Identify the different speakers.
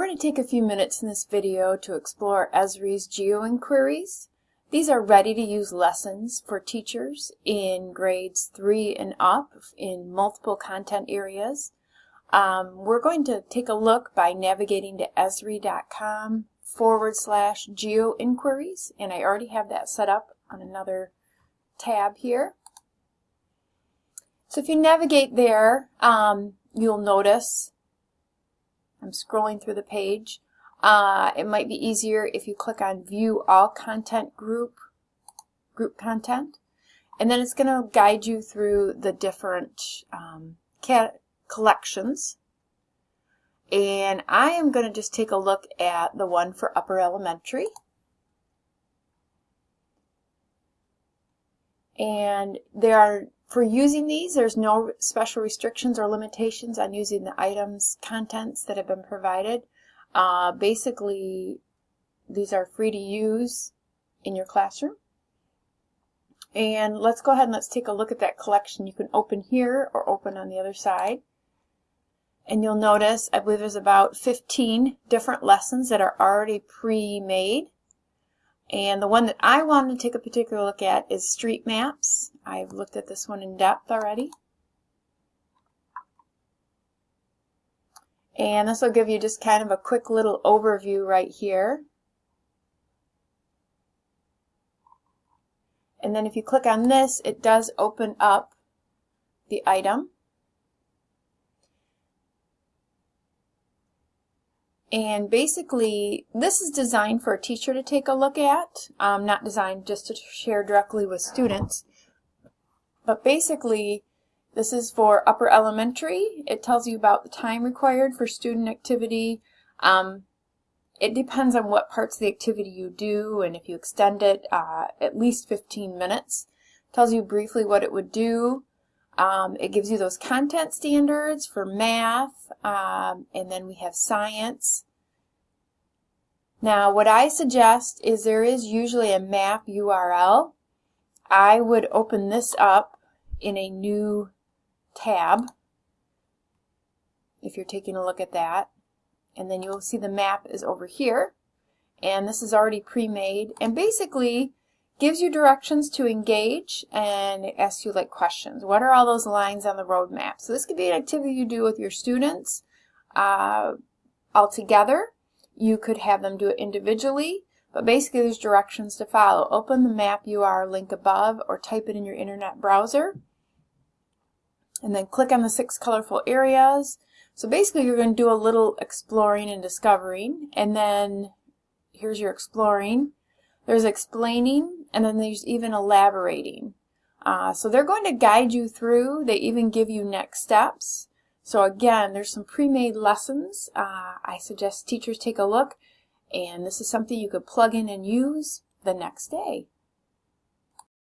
Speaker 1: We're going to take a few minutes in this video to explore Esri's GeoInquiries. These are ready-to-use lessons for teachers in grades 3 and up in multiple content areas. Um, we're going to take a look by navigating to esri.com forward slash geoinquiries, and I already have that set up on another tab here. So if you navigate there, um, you'll notice I'm scrolling through the page. Uh, it might be easier if you click on View All Content Group, Group Content, and then it's going to guide you through the different um, collections. And I am going to just take a look at the one for upper elementary. And there are for using these, there's no special restrictions or limitations on using the items, contents that have been provided. Uh, basically, these are free to use in your classroom. And let's go ahead and let's take a look at that collection. You can open here or open on the other side. And you'll notice, I believe there's about 15 different lessons that are already pre-made. And the one that I wanted to take a particular look at is street maps. I've looked at this one in depth already. And this will give you just kind of a quick little overview right here. And then if you click on this, it does open up the item. And basically, this is designed for a teacher to take a look at, um, not designed just to share directly with students. But basically, this is for upper elementary. It tells you about the time required for student activity. Um, it depends on what parts of the activity you do, and if you extend it uh, at least 15 minutes. It tells you briefly what it would do. Um, it gives you those content standards for math, um, and then we have science. Now, what I suggest is there is usually a map URL. I would open this up in a new tab if you're taking a look at that. And then you'll see the map is over here. And this is already pre-made. And basically, gives you directions to engage and asks you like questions. What are all those lines on the road map? So this could be an activity you do with your students uh, all together. You could have them do it individually, but basically there's directions to follow. Open the map URL link above or type it in your internet browser. And then click on the six colorful areas. So basically you're going to do a little exploring and discovering. And then here's your exploring. There's explaining, and then there's even elaborating. Uh, so they're going to guide you through. They even give you next steps. So again, there's some pre-made lessons. Uh, I suggest teachers take a look, and this is something you could plug in and use the next day.